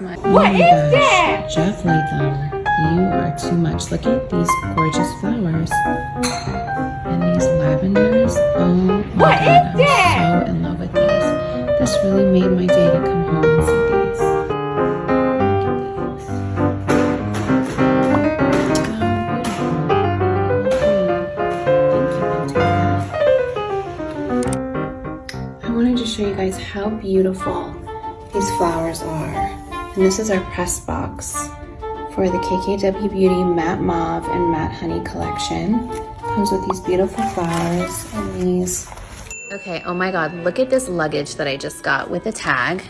much What oh my is that? Jeff Leatham, you are too much. Look at these gorgeous flowers and these lavenders. Oh my what god, I'm that? so in love with these. This really made my day to come home guys how beautiful these flowers are. And this is our press box for the KKW Beauty Matte Mauve and Matte Honey collection. Comes with these beautiful flowers and these. Okay, oh my god, look at this luggage that I just got with a tag.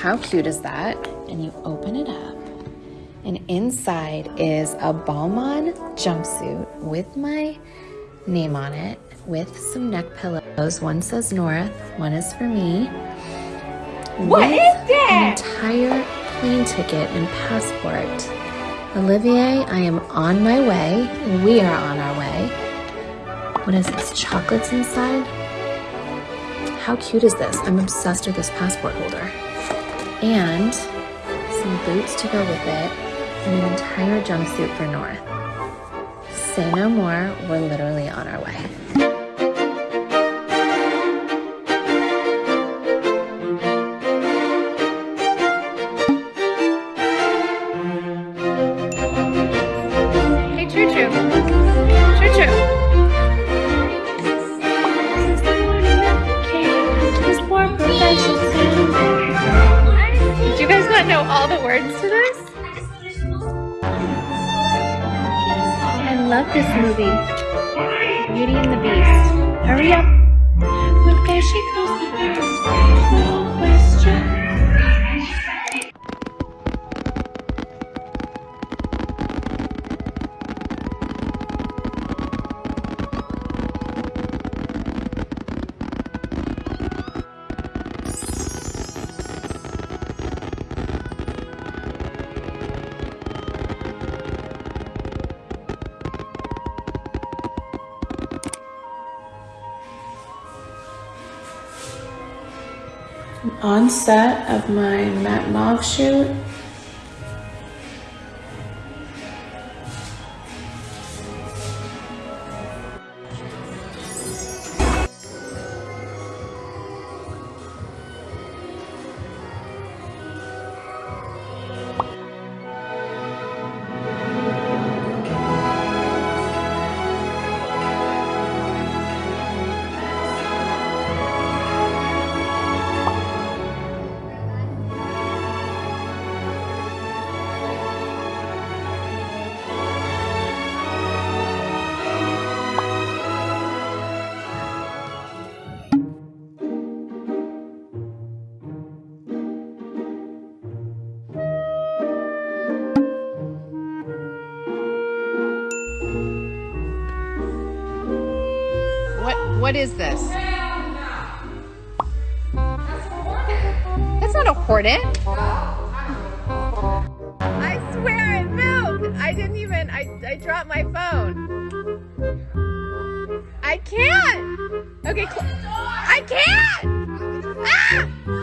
How cute is that? And you open it up, and inside is a Balmain jumpsuit with my name on it, with some neck pillows. One says North, one is for me. What with is that? An entire plane ticket and passport. Olivier, I am on my way. We are on our way. What is this? Chocolates inside? How cute is this? I'm obsessed with this passport holder. And some boots to go with it, and an entire jumpsuit for North. Say no more, we're literally on our way. All the words to this? I love this movie. Beauty and the Beast. Hurry up. Look, there she goes. On set of my matte mauve shoot, What is this? That's not a hornet. I swear it moved. I didn't even I I dropped my phone. I can't. Okay, I can't. Ah!